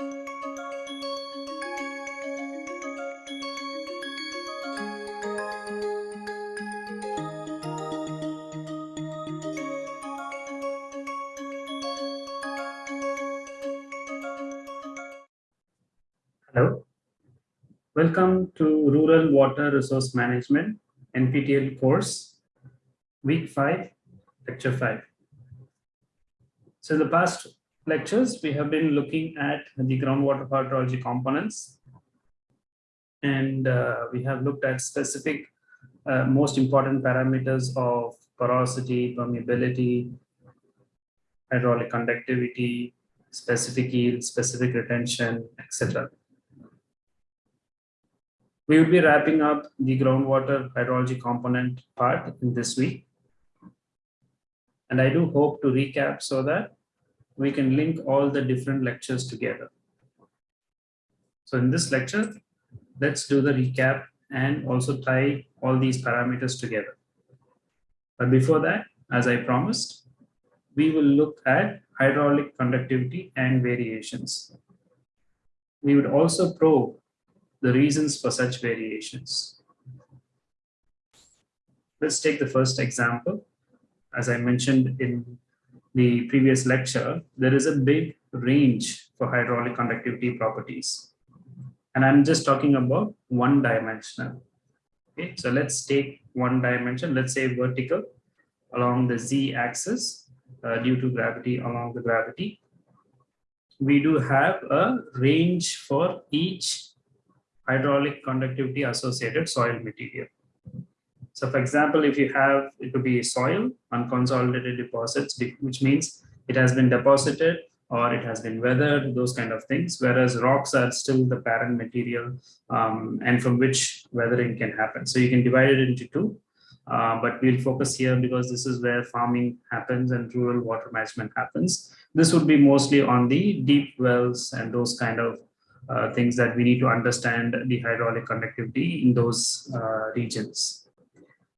Hello. Welcome to Rural Water Resource Management NPTEL course, week 5, lecture 5. So in the past lectures, we have been looking at the groundwater hydrology components. And uh, we have looked at specific uh, most important parameters of porosity, permeability, hydraulic conductivity, specific yield, specific retention, etc. We will be wrapping up the groundwater hydrology component part in this week. And I do hope to recap so that we can link all the different lectures together. So in this lecture, let's do the recap and also tie all these parameters together. But before that, as I promised, we will look at hydraulic conductivity and variations. We would also probe the reasons for such variations. Let's take the first example. As I mentioned in the previous lecture, there is a big range for hydraulic conductivity properties. And I'm just talking about one dimensional. Okay, so let's take one dimension, let's say vertical along the z axis uh, due to gravity along the gravity. We do have a range for each hydraulic conductivity associated soil material. So for example, if you have, it could be soil, unconsolidated deposits, which means it has been deposited or it has been weathered, those kind of things, whereas rocks are still the parent material um, and from which weathering can happen. So you can divide it into two, uh, but we'll focus here because this is where farming happens and rural water management happens. This would be mostly on the deep wells and those kind of uh, things that we need to understand the hydraulic conductivity in those uh, regions.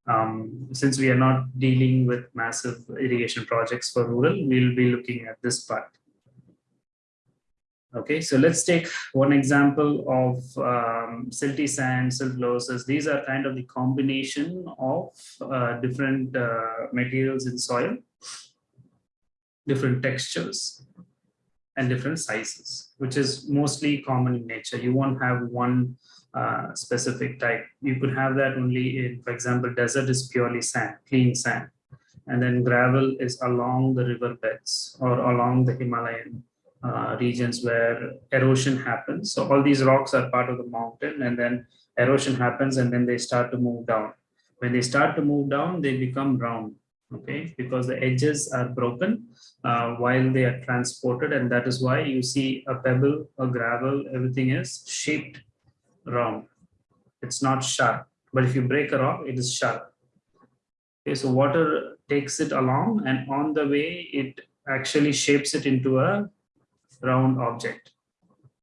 Um, since we are not dealing with massive irrigation projects for rural, we'll be looking at this part. Okay, so let's take one example of um, silty sand, silt loess. These are kind of the combination of uh, different uh, materials in soil, different textures and different sizes, which is mostly common in nature. You won't have one uh, specific type. You could have that only in, for example, desert is purely sand, clean sand. And then gravel is along the river beds or along the Himalayan uh, regions where erosion happens. So all these rocks are part of the mountain and then erosion happens and then they start to move down. When they start to move down, they become round okay because the edges are broken uh, while they are transported and that is why you see a pebble a gravel everything is shaped round it's not sharp. But if you break a rock it is sharp. Okay so water takes it along and on the way it actually shapes it into a round object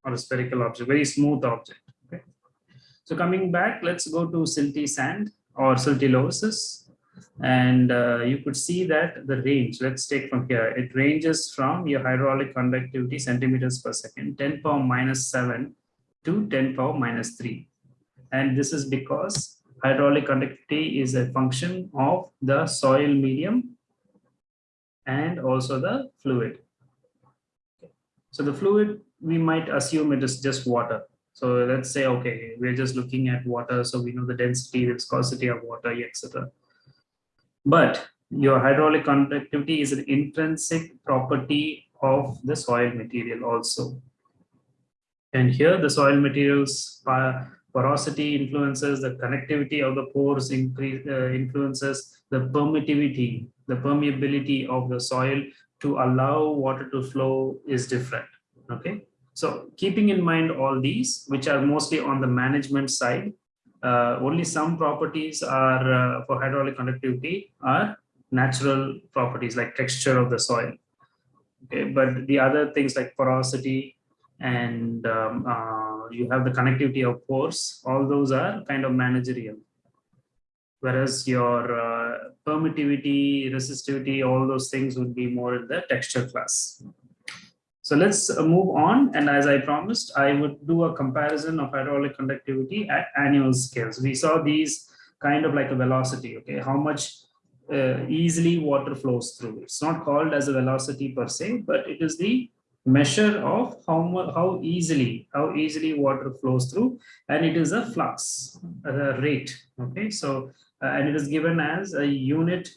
or a spherical object very smooth object okay? So coming back let's go to silty sand or siltillosis and uh, you could see that the range, let's take from here, it ranges from your hydraulic conductivity centimeters per second, 10 power minus 7 to 10 power minus 3. And this is because hydraulic conductivity is a function of the soil medium and also the fluid. So the fluid, we might assume it is just water. So let's say, okay, we're just looking at water. So we know the density, the viscosity of water, etc. But your hydraulic conductivity is an intrinsic property of the soil material also. And here the soil materials porosity influences the connectivity of the pores increase, uh, influences the permittivity, the permeability of the soil to allow water to flow is different. Okay. So keeping in mind all these, which are mostly on the management side, uh, only some properties are uh, for hydraulic conductivity are natural properties like texture of the soil. Okay, but the other things like porosity and um, uh, you have the connectivity of course all those are kind of managerial. Whereas your uh, permittivity, resistivity, all those things would be more in the texture class. So let's uh, move on. And as I promised, I would do a comparison of hydraulic conductivity at annual scales. We saw these kind of like a velocity, okay? How much uh, easily water flows through. It's not called as a velocity per se, but it is the measure of how how easily how easily water flows through and it is a flux a rate okay? So uh, and it is given as a unit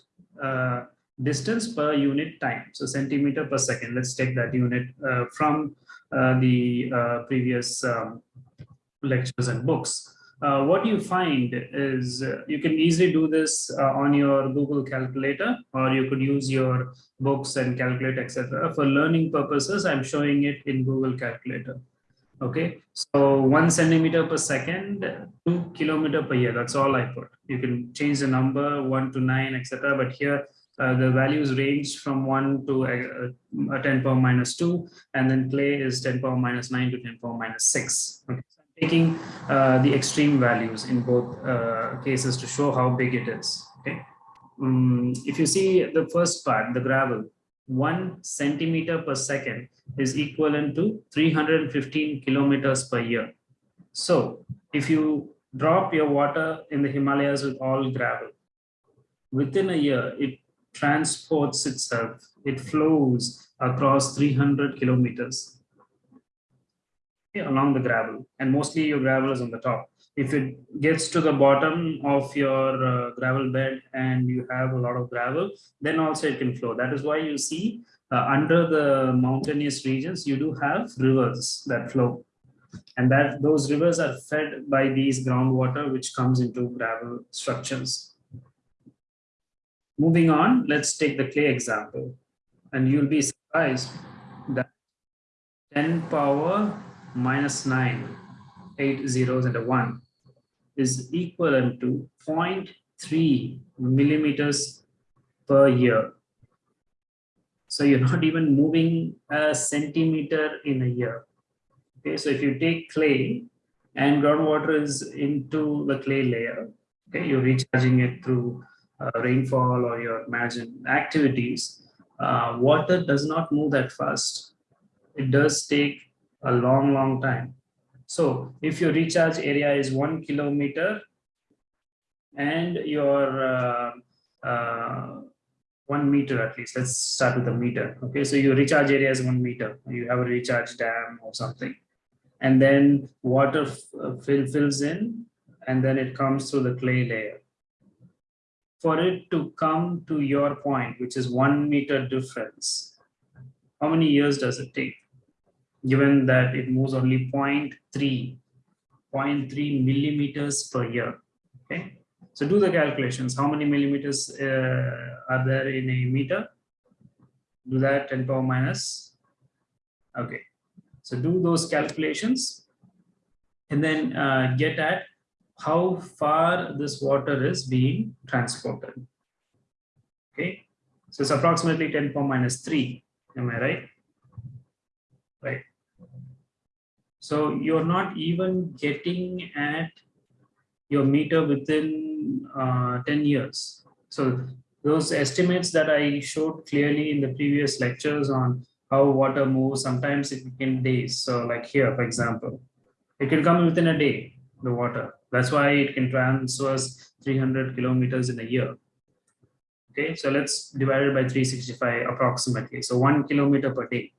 uh, distance per unit time so centimeter per second. Let's take that unit uh, from uh, the uh, previous um, lectures and books uh, what you find is uh, you can easily do this uh, on your Google calculator, or you could use your books and calculate, etc. For learning purposes, I'm showing it in Google calculator. Okay, so one centimeter per second, two kilometer per year. That's all I put. You can change the number one to nine, etc. But here uh, the values range from 1 to uh, uh 10 power minus 2 and then clay is 10 power minus 9 to 10 power minus 6 okay taking uh, the extreme values in both uh, cases to show how big it is. Okay. Um, if you see the first part, the gravel, one centimeter per second is equivalent to 315 kilometers per year. So if you drop your water in the Himalayas with all gravel, within a year, it transports itself, it flows across 300 kilometers along the gravel. And mostly your gravel is on the top. If it gets to the bottom of your uh, gravel bed and you have a lot of gravel then also it can flow. That is why you see uh, under the mountainous regions you do have rivers that flow. And that those rivers are fed by these groundwater which comes into gravel structures. Moving on let's take the clay example. And you'll be surprised that 10 power minus 9, 8 zeros and a 1 is equivalent to 0.3 millimeters per year. So you're not even moving a centimeter in a year. Okay, so if you take clay and groundwater is into the clay layer, okay, you're recharging it through uh, rainfall or your imagine activities, uh, water does not move that fast. It does take a long, long time. So if your recharge area is one kilometer and your uh, uh, one meter at least, let's start with a meter. Okay, so your recharge area is one meter. You have a recharge dam or something. And then water uh, fill, fills in and then it comes through the clay layer. For it to come to your point, which is one meter difference, how many years does it take? Given that it moves only 0.3, 0.3 millimeters per year. Okay, so do the calculations. How many millimeters uh, are there in a meter? Do that 10 power minus. Okay, so do those calculations and then uh, get at how far this water is being transported. Okay, so it's approximately 10 power minus 3. Am I right? Right. So you're not even getting at your meter within uh, 10 years. So those estimates that I showed clearly in the previous lectures on how water moves, sometimes it can days. So like here, for example, it can come within a day, the water. That's why it can transverse 300 kilometers in a year. Okay, so let's divide it by 365 approximately. So one kilometer per day,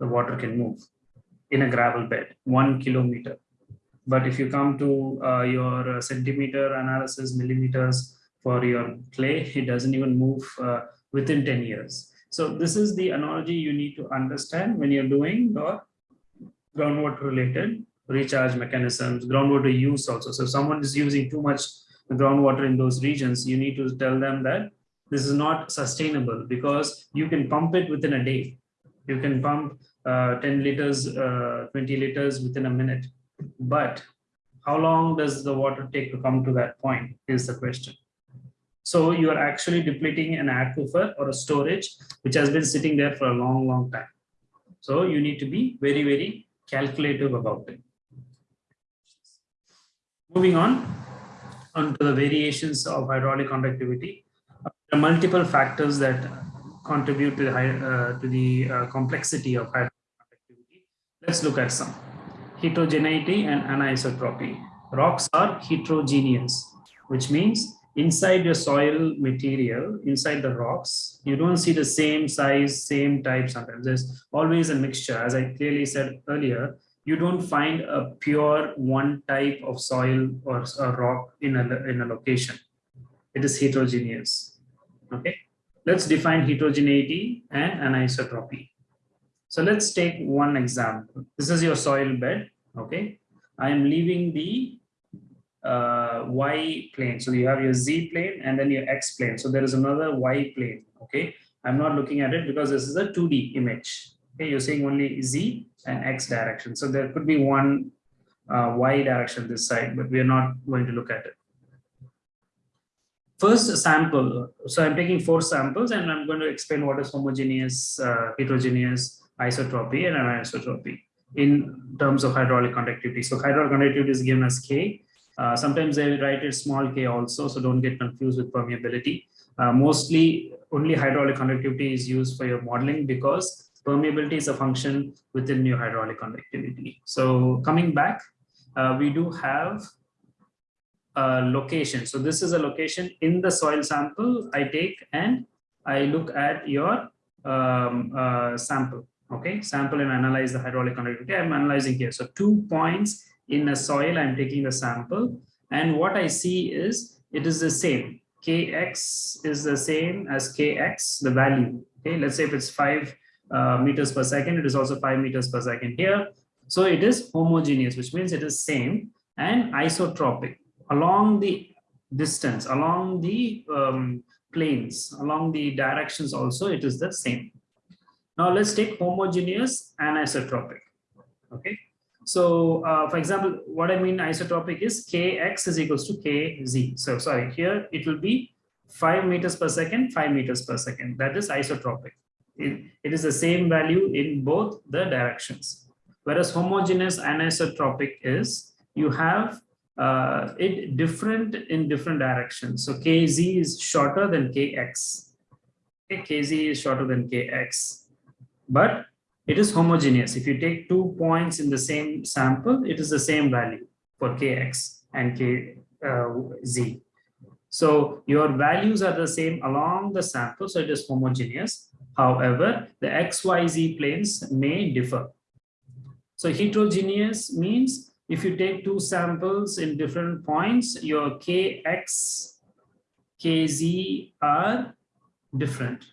the water can move in a gravel bed, one kilometer. But if you come to uh, your centimeter analysis, millimeters for your clay, it doesn't even move uh, within 10 years. So this is the analogy you need to understand when you're doing your groundwater related recharge mechanisms, groundwater use also. So someone is using too much groundwater in those regions, you need to tell them that this is not sustainable because you can pump it within a day. You can pump uh, 10 liters, uh, 20 liters within a minute. But how long does the water take to come to that point is the question. So you are actually depleting an aquifer or a storage which has been sitting there for a long, long time. So you need to be very, very calculative about it. Moving on, on to the variations of hydraulic conductivity. There are multiple factors that contribute to the, uh, to the uh, complexity of hydraulic Let's look at some. Heterogeneity and anisotropy. Rocks are heterogeneous, which means inside your soil material, inside the rocks, you don't see the same size, same type sometimes. There's always a mixture. As I clearly said earlier, you don't find a pure one type of soil or a rock in a, in a location. It is heterogeneous. Okay, let's define heterogeneity and anisotropy. So let's take one example. This is your soil bed. Okay, I am leaving the uh, y plane. So you have your z plane and then your x plane. So there is another y plane. Okay, I'm not looking at it because this is a 2D image. Okay, you're seeing only z and x direction. So there could be one uh, y direction this side, but we are not going to look at it. First sample, so I'm taking four samples and I'm going to explain what is homogeneous, uh, heterogeneous, isotropy and anisotropy in terms of hydraulic conductivity. So hydraulic conductivity is given as K uh, sometimes they write it small k also, so don't get confused with permeability. Uh, mostly only hydraulic conductivity is used for your modeling because permeability is a function within your hydraulic conductivity. So coming back, uh, we do have a location. So this is a location in the soil sample I take and I look at your um, uh, sample. Okay, sample and analyze the hydraulic conductivity. I'm analyzing here. So two points in a soil, I'm taking the sample. And what I see is it is the same. Kx is the same as Kx, the value. Okay, let's say if it's five uh, meters per second, it is also five meters per second here. So it is homogeneous, which means it is same and isotropic along the distance, along the um, planes, along the directions also, it is the same. Now let's take homogeneous and isotropic. Okay, so uh, for example, what I mean isotropic is kx is equals to kz. So sorry, here it will be 5 meters per second, 5 meters per second. That is isotropic. It, it is the same value in both the directions. Whereas homogeneous anisotropic is you have uh, it different in different directions. So kz is shorter than kx. Okay, kz is shorter than kx. But it is homogeneous. If you take two points in the same sample, it is the same value for kx and kz. Uh, so your values are the same along the sample, so it is homogeneous. However, the xyz planes may differ. So heterogeneous means if you take two samples in different points, your kx, kz are different.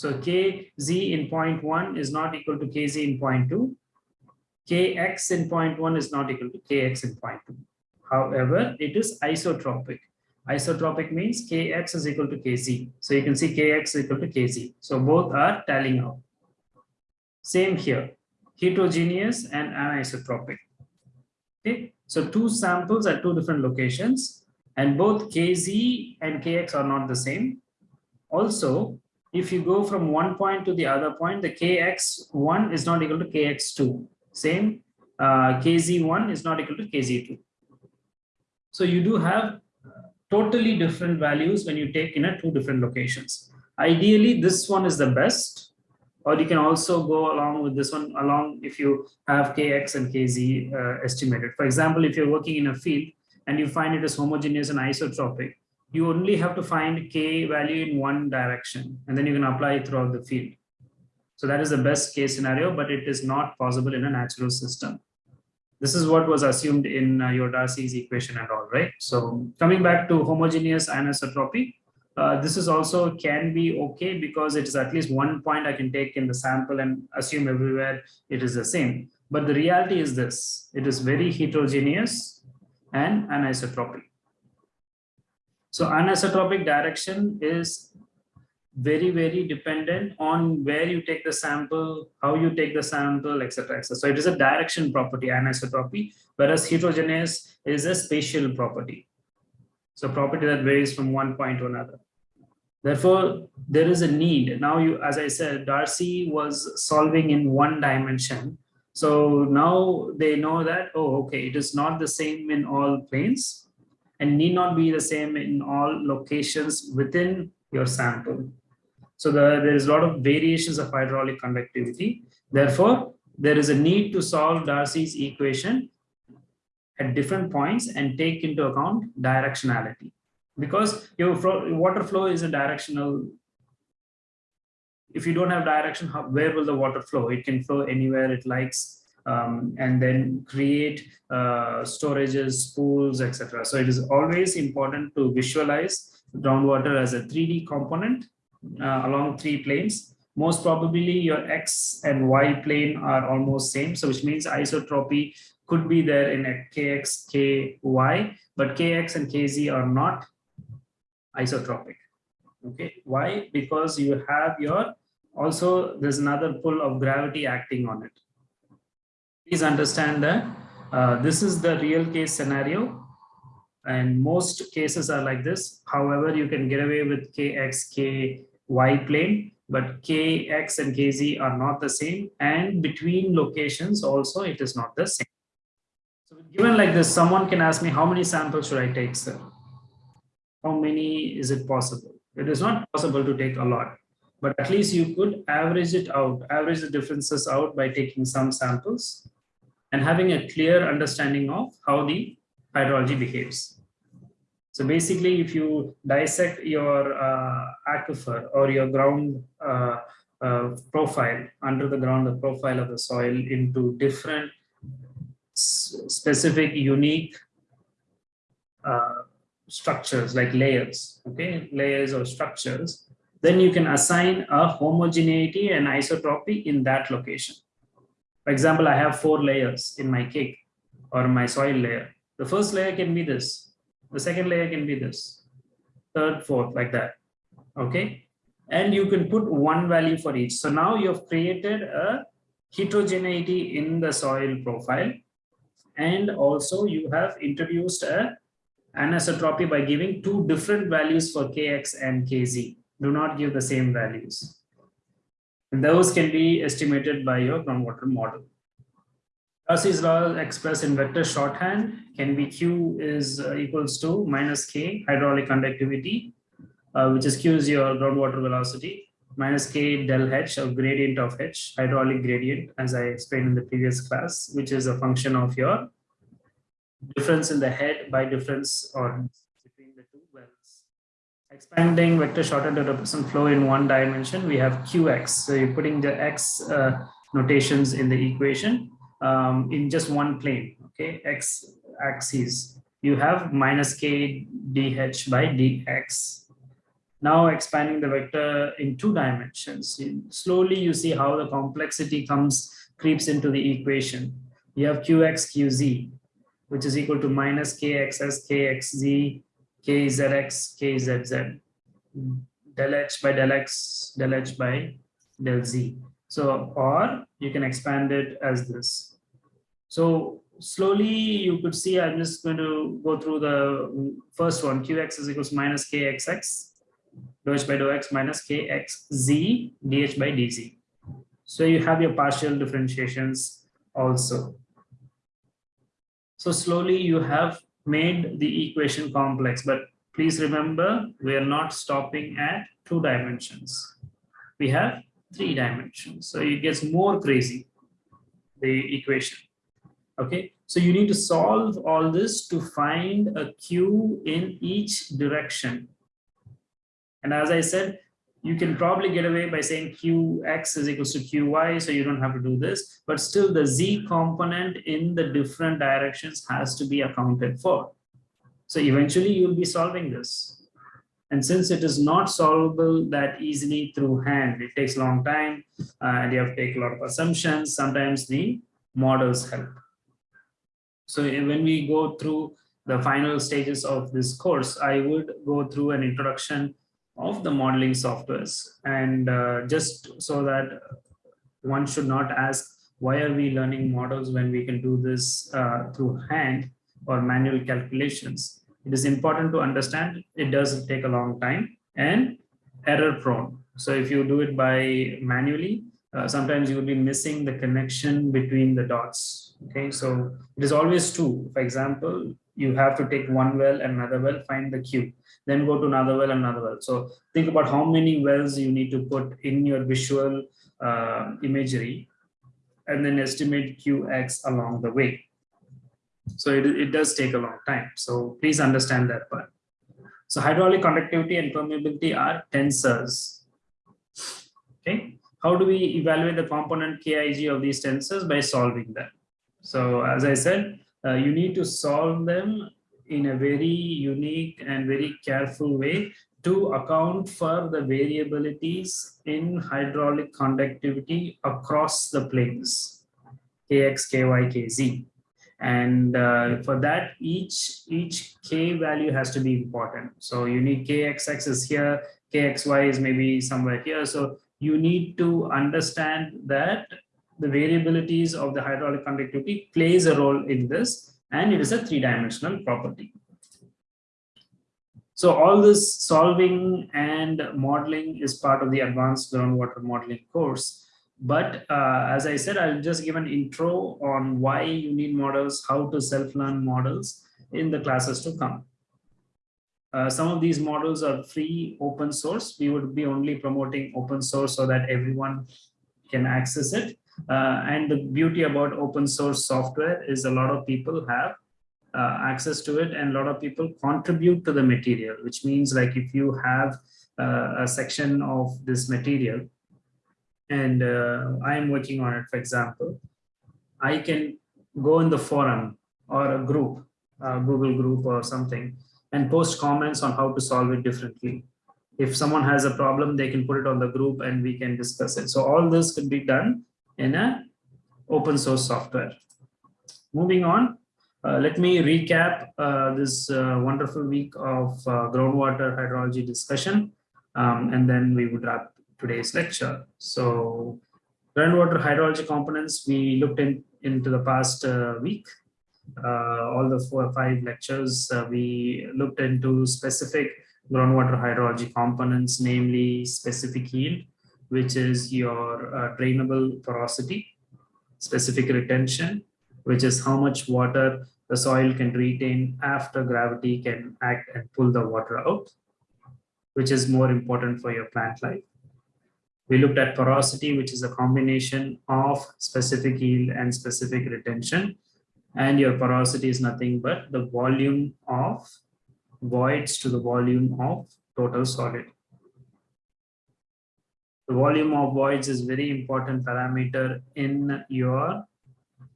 So kz in point one is not equal to kz in point two. kx in point one is not equal to kx in point two. However, it is isotropic. Isotropic means kx is equal to kz. So you can see kx is equal to kz. So both are tallying out. Same here, heterogeneous and anisotropic. Okay, so two samples at two different locations and both kz and kx are not the same. Also, if you go from one point to the other point, the kx1 is not equal to kx2. Same, uh, kz1 is not equal to kz2. So you do have totally different values when you take in a two different locations. Ideally, this one is the best, or you can also go along with this one along if you have kx and kz uh, estimated. For example, if you're working in a field and you find it is homogeneous and isotropic, you only have to find k value in one direction and then you can apply it throughout the field. So that is the best case scenario, but it is not possible in a natural system. This is what was assumed in uh, your Darcy's equation and all, right? So coming back to homogeneous anisotropy, uh, this is also can be okay because it is at least one point I can take in the sample and assume everywhere it is the same. But the reality is this, it is very heterogeneous and anisotropic. So anisotropic direction is very, very dependent on where you take the sample, how you take the sample, etc. etc. So it is a direction property, anisotropy, whereas heterogeneous is a spatial property. So property that varies from one point to another. Therefore, there is a need. Now, you, as I said, Darcy was solving in one dimension. So now they know that, oh, okay, it is not the same in all planes and need not be the same in all locations within your sample. So the, there is a lot of variations of hydraulic conductivity. Therefore, there is a need to solve Darcy's equation at different points and take into account directionality because your water flow is a directional if you don't have direction how, where will the water flow it can flow anywhere it likes um, and then create uh, storages pools etc so it is always important to visualize groundwater as a 3d component uh, along three planes. Most probably your x and y plane are almost same. So which means isotropy could be there in a kx ky but kx and kz are not isotropic. Okay? Why? Because you have your also there's another pull of gravity acting on it please understand that uh, this is the real case scenario. And most cases are like this. However you can get away with kx ky plane but kx and kz are not the same. And between locations also it is not the same. So given like this someone can ask me how many samples should i take sir? How many is it possible? It is not possible to take a lot, but at least you could average it out, average the differences out by taking some samples and having a clear understanding of how the hydrology behaves. So basically, if you dissect your uh, aquifer or your ground uh, uh, profile, under the ground, the profile of the soil into different specific, unique uh, structures like layers, okay, layers or structures, then you can assign a homogeneity and isotropy in that location. For example, I have four layers in my cake or my soil layer. The first layer can be this. The second layer can be this. Third, fourth, like that. Okay. And you can put one value for each. So now you've created a heterogeneity in the soil profile. And also you have introduced a anisotropy by giving two different values for kx and kz. Do not give the same values. Those can be estimated by your groundwater model. Darcy's law expressed in vector shorthand can be Q is uh, equals to minus K hydraulic conductivity, uh, which is Q is your groundwater velocity, minus K del H or gradient of H, hydraulic gradient, as I explained in the previous class, which is a function of your difference in the head by difference or between the two wells. Expanding vector shorthand to represent flow in one dimension, we have qx. So you're putting the x uh, notations in the equation um, in just one plane, okay, x axis. You have minus k dh by dx. Now expanding the vector in two dimensions. Slowly you see how the complexity comes, creeps into the equation. You have qx, qz which is equal to minus kxx, kxz, kzx, kzz, del h by del x, del h by del z. So, or you can expand it as this. So slowly you could see, I'm just going to go through the first one, qx is equals minus kxx, h by dou x minus kxz, dh by dz. So you have your partial differentiations also. So slowly you have made the equation complex, but please remember, we are not stopping at two dimensions. We have three dimensions. So it gets more crazy, the equation. Okay, so you need to solve all this to find a Q in each direction. And as I said, you can probably get away by saying qx is equals to qy, so you don't have to do this, but still the z component in the different directions has to be accounted for. So eventually you'll be solving this. And since it is not solvable that easily through hand, it takes a long time uh, and you have to take a lot of assumptions. Sometimes the models help. So when we go through the final stages of this course, I would go through an introduction of the modeling softwares. And uh, just so that one should not ask why are we learning models when we can do this uh, through hand or manual calculations? It is important to understand it does take a long time and error prone. So if you do it by manually uh, sometimes you will be missing the connection between the dots. Okay so it is always true. For example you have to take one well and another well find the q then go to another well, and another well. So think about how many wells you need to put in your visual uh, imagery and then estimate qx along the way. So it, it does take a long time. So please understand that part. So hydraulic conductivity and permeability are tensors. Okay. How do we evaluate the component Kij of these tensors? By solving them. So as I said, uh, you need to solve them in a very unique and very careful way to account for the variabilities in hydraulic conductivity across the planes, kx, ky, kz. And uh, for that, each, each k value has to be important. So you need kxx is here, kxy is maybe somewhere here. So you need to understand that the variabilities of the hydraulic conductivity plays a role in this, and it is a three-dimensional property. So all this solving and modeling is part of the advanced groundwater modeling course. But uh, as I said, I'll just give an intro on why you need models, how to self-learn models in the classes to come. Uh, some of these models are free open source. We would be only promoting open source so that everyone can access it. Uh, and the beauty about open source software is a lot of people have uh, access to it and a lot of people contribute to the material, which means like if you have uh, a section of this material and uh, I am working on it, for example, I can go in the forum or a group, a Google group or something, and post comments on how to solve it differently. If someone has a problem, they can put it on the group and we can discuss it. So all this could be done in a open source software. Moving on, uh, let me recap uh, this uh, wonderful week of uh, groundwater hydrology discussion, um, and then we would wrap today's lecture. So groundwater hydrology components, we looked in, into the past uh, week. Uh, all the four or five lectures, we looked into specific groundwater hydrology components, namely specific yield, which is your uh, drainable porosity, specific retention, which is how much water the soil can retain after gravity can act and pull the water out, which is more important for your plant life. We looked at porosity, which is a combination of specific yield and specific retention. And your porosity is nothing but the volume of voids to the volume of total solid. The volume of voids is very important parameter in your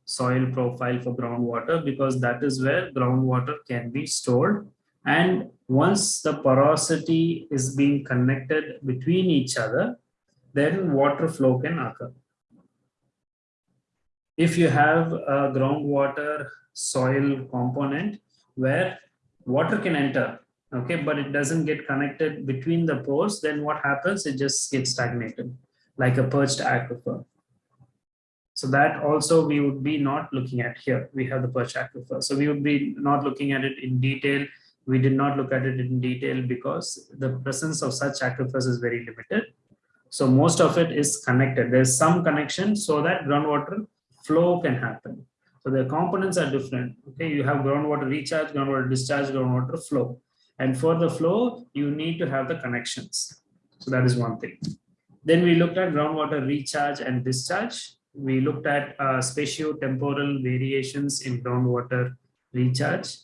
soil profile for groundwater because that is where groundwater can be stored. And once the porosity is being connected between each other, then water flow can occur. If you have a groundwater soil component where water can enter, okay, but it doesn't get connected between the pores, then what happens? It just gets stagnated like a perched aquifer. So that also we would be not looking at here. We have the perched aquifer. So we would be not looking at it in detail. We did not look at it in detail because the presence of such aquifers is very limited. So most of it is connected. There's some connection so that groundwater flow can happen. So the components are different. Okay, you have groundwater recharge, groundwater discharge, groundwater flow. And for the flow, you need to have the connections. So that is one thing. Then we looked at groundwater recharge and discharge we looked at uh, spatio-temporal variations in groundwater recharge,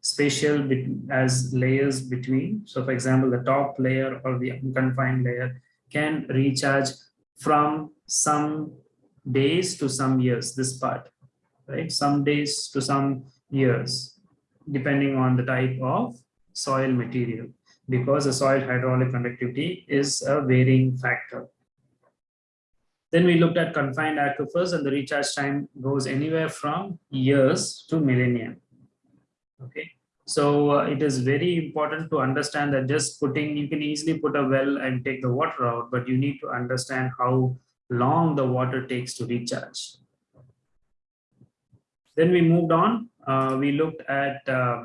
spatial as layers between. So for example, the top layer or the unconfined layer can recharge from some days to some years, this part, right? Some days to some years, depending on the type of soil material, because the soil hydraulic conductivity is a varying factor. Then we looked at confined aquifers and the recharge time goes anywhere from years to millennia. Okay, so uh, it is very important to understand that just putting, you can easily put a well and take the water out, but you need to understand how long the water takes to recharge. Then we moved on. Uh, we looked at uh,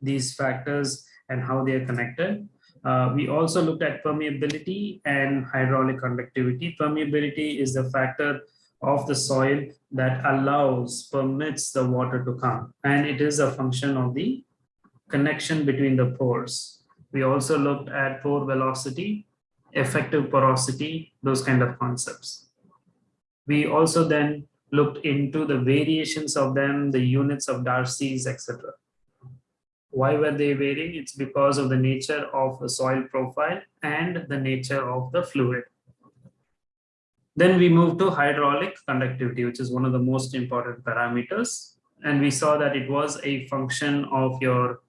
these factors and how they are connected. Uh, we also looked at permeability and hydraulic conductivity. Permeability is the factor of the soil that allows, permits the water to come. And it is a function of the connection between the pores. We also looked at pore velocity, effective porosity, those kind of concepts. We also then looked into the variations of them, the units of Darcy's, etc. Why were they varying? It's because of the nature of the soil profile and the nature of the fluid. Then we move to hydraulic conductivity, which is one of the most important parameters. And we saw that it was a function of your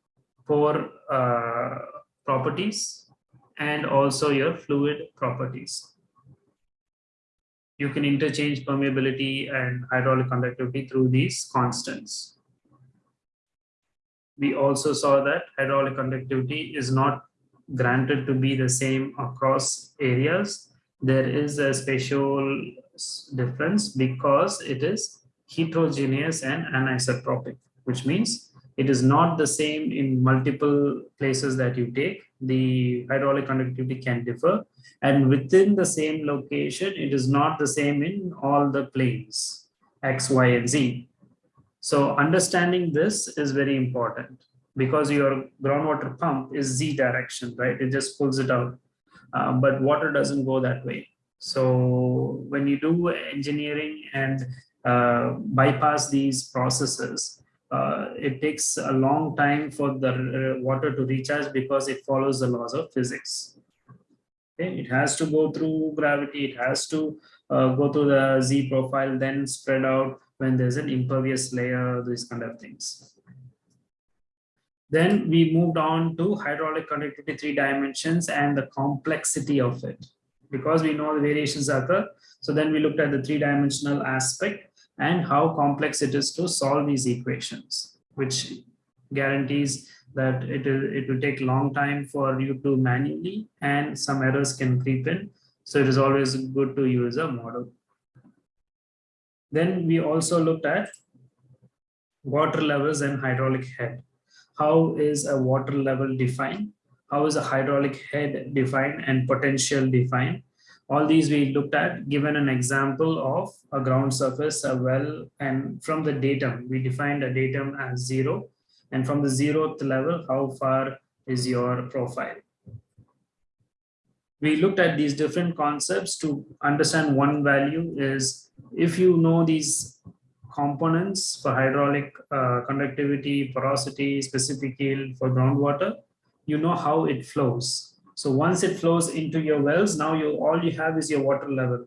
pore uh, properties and also your fluid properties you can interchange permeability and hydraulic conductivity through these constants. We also saw that hydraulic conductivity is not granted to be the same across areas. There is a spatial difference because it is heterogeneous and anisotropic, which means it is not the same in multiple places that you take. The hydraulic conductivity can differ and within the same location, it is not the same in all the planes, X, Y, and Z. So understanding this is very important because your groundwater pump is Z direction, right? It just pulls it out. Uh, but water doesn't go that way. So when you do engineering and uh, bypass these processes, uh, it takes a long time for the uh, water to recharge because it follows the laws of physics. Okay, it has to go through gravity, it has to uh, go through the Z profile, then spread out when there's an impervious layer, these kind of things. Then we moved on to hydraulic conductivity three dimensions and the complexity of it. Because we know the variations occur, so then we looked at the three-dimensional aspect and how complex it is to solve these equations, which guarantees that it, will, it will take long time for you to manually and some errors can creep in. So it is always good to use a model. Then we also looked at water levels and hydraulic head. How is a water level defined? How is a hydraulic head defined and potential defined? All these we looked at, given an example of a ground surface, a well, and from the datum, we defined a datum as zero and from the zeroth level, how far is your profile? We looked at these different concepts to understand one value is if you know these components for hydraulic uh, conductivity, porosity, specific yield for groundwater, you know how it flows. So once it flows into your wells, now you all you have is your water level.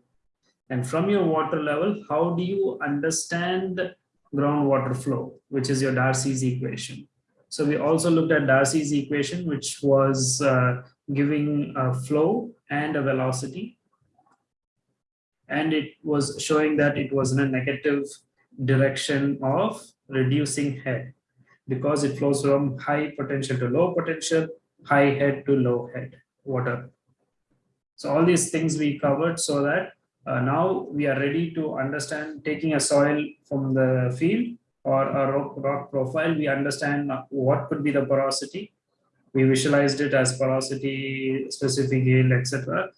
And from your water level, how do you understand groundwater flow, which is your Darcy's equation. So we also looked at Darcy's equation, which was uh, giving a flow and a velocity. And it was showing that it was in a negative direction of reducing head because it flows from high potential to low potential, high head to low head water. So all these things we covered so that uh, now we are ready to understand taking a soil from the field or a rock, rock profile, we understand what could be the porosity. We visualized it as porosity, specific yield, etc.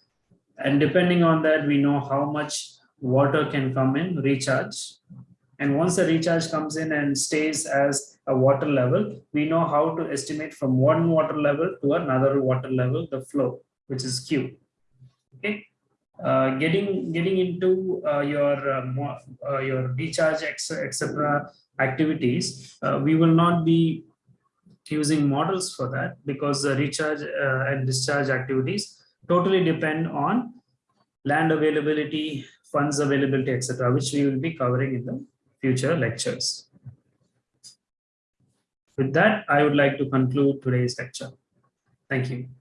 And depending on that, we know how much water can come in, recharge. And once the recharge comes in and stays as a water level, we know how to estimate from one water level to another water level, the flow, which is Q. Okay uh, getting getting into uh, your uh, uh your recharge etc activities uh, we will not be using models for that because the recharge uh, and discharge activities totally depend on land availability funds availability etc which we will be covering in the future lectures. With that i would like to conclude today's lecture. Thank you